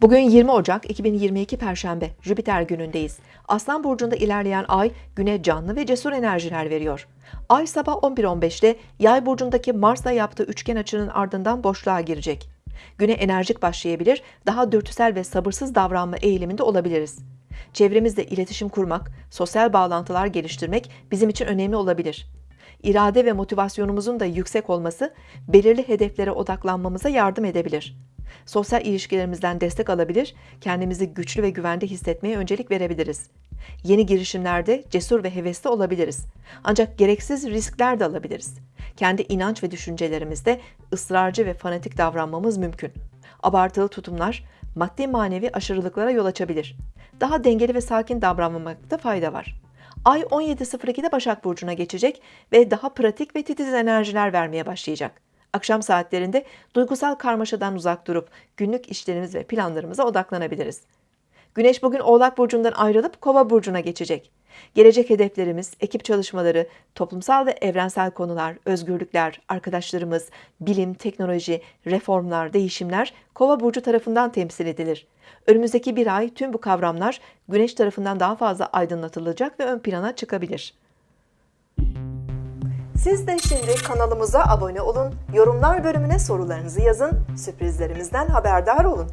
Bugün 20 Ocak 2022 Perşembe, Jüpiter günündeyiz. Aslan Burcu'nda ilerleyen ay güne canlı ve cesur enerjiler veriyor. Ay sabah 11.15'te Yay Burcu'ndaki Mars'la yaptığı üçgen açının ardından boşluğa girecek. Güne enerjik başlayabilir, daha dürtüsel ve sabırsız davranma eğiliminde olabiliriz. Çevremizle iletişim kurmak, sosyal bağlantılar geliştirmek bizim için önemli olabilir. İrade ve motivasyonumuzun da yüksek olması belirli hedeflere odaklanmamıza yardım edebilir. Sosyal ilişkilerimizden destek alabilir, kendimizi güçlü ve güvende hissetmeye öncelik verebiliriz. Yeni girişimlerde cesur ve hevesli olabiliriz. Ancak gereksiz riskler de alabiliriz. Kendi inanç ve düşüncelerimizde ısrarcı ve fanatik davranmamız mümkün. Abartılı tutumlar maddi manevi aşırılıklara yol açabilir. Daha dengeli ve sakin davranmamakta fayda var. Ay 17.02'de Başak Burcu'na geçecek ve daha pratik ve titiz enerjiler vermeye başlayacak. Akşam saatlerinde duygusal karmaşadan uzak durup günlük işlerimiz ve planlarımıza odaklanabiliriz. Güneş bugün Oğlak Burcu'ndan ayrılıp Kova Burcu'na geçecek. Gelecek hedeflerimiz, ekip çalışmaları, toplumsal ve evrensel konular, özgürlükler, arkadaşlarımız, bilim, teknoloji, reformlar, değişimler Kova Burcu tarafından temsil edilir. Önümüzdeki bir ay tüm bu kavramlar Güneş tarafından daha fazla aydınlatılacak ve ön plana çıkabilir. Siz de şimdi kanalımıza abone olun, yorumlar bölümüne sorularınızı yazın, sürprizlerimizden haberdar olun.